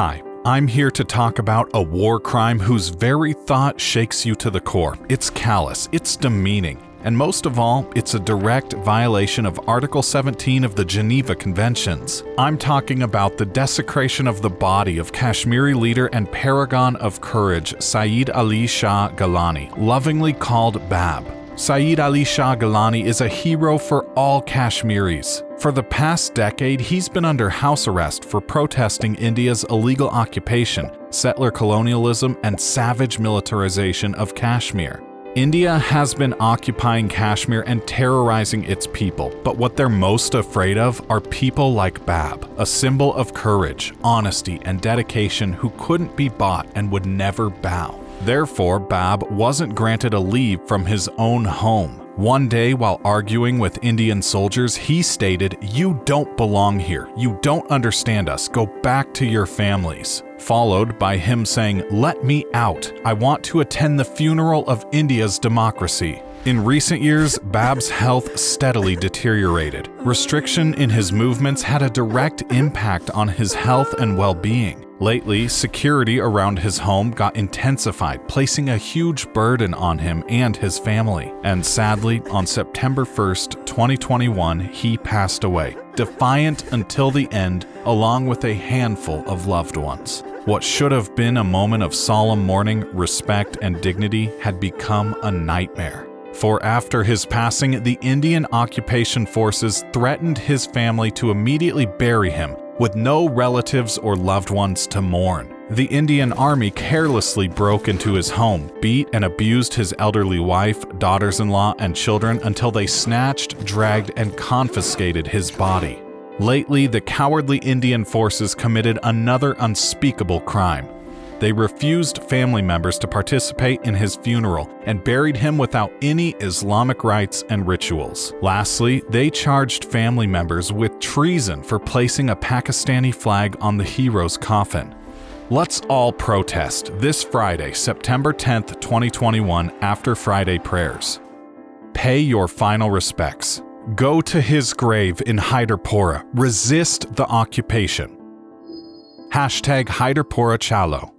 Hi, I'm here to talk about a war crime whose very thought shakes you to the core. It's callous, it's demeaning, and most of all, it's a direct violation of Article 17 of the Geneva Conventions. I'm talking about the desecration of the body of Kashmiri leader and paragon of courage Saeed Ali Shah Gilani, lovingly called Bab. Saeed Ali Shah Gilani is a hero for all Kashmiris. For the past decade, he's been under house arrest for protesting India's illegal occupation, settler colonialism, and savage militarization of Kashmir. India has been occupying Kashmir and terrorizing its people, but what they're most afraid of are people like Bab, a symbol of courage, honesty, and dedication who couldn't be bought and would never bow. Therefore, Bab wasn't granted a leave from his own home. One day, while arguing with Indian soldiers, he stated, You don't belong here. You don't understand us. Go back to your families. Followed by him saying, Let me out. I want to attend the funeral of India's democracy. In recent years, Bab's health steadily deteriorated. Restriction in his movements had a direct impact on his health and well being. Lately, security around his home got intensified, placing a huge burden on him and his family. And sadly, on September 1st, 2021, he passed away, defiant until the end, along with a handful of loved ones. What should have been a moment of solemn mourning, respect, and dignity had become a nightmare. For after his passing, the Indian occupation forces threatened his family to immediately bury him, with no relatives or loved ones to mourn. The Indian army carelessly broke into his home, beat and abused his elderly wife, daughters-in-law, and children until they snatched, dragged, and confiscated his body. Lately, the cowardly Indian forces committed another unspeakable crime. They refused family members to participate in his funeral and buried him without any Islamic rites and rituals. Lastly, they charged family members with treason for placing a Pakistani flag on the hero's coffin. Let's all protest this Friday, September 10th, 2021, after Friday prayers. Pay your final respects. Go to his grave in Hyderpora. Resist the occupation. Hashtag Hyderpora Chalo.